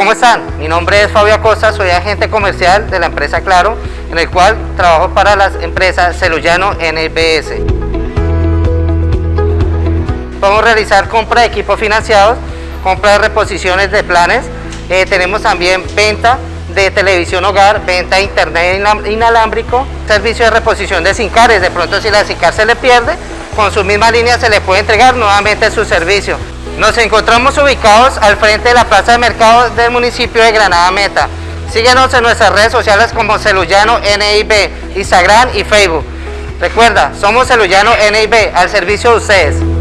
¿cómo están? Mi nombre es Fabio Acosta, soy agente comercial de la empresa Claro, en el cual trabajo para las empresas Celuyano NBS. Podemos realizar compra de equipos financiados, compra de reposiciones de planes, eh, tenemos también venta de televisión hogar, venta de internet inalámbrico, servicio de reposición de SINCARes, de pronto si la SINCAR se le pierde, con su misma línea se le puede entregar nuevamente su servicio. Nos encontramos ubicados al frente de la plaza de mercado del municipio de Granada Meta. Síguenos en nuestras redes sociales como Celuyano NIB, Instagram y Facebook. Recuerda, somos Celuyano NIB, al servicio de ustedes.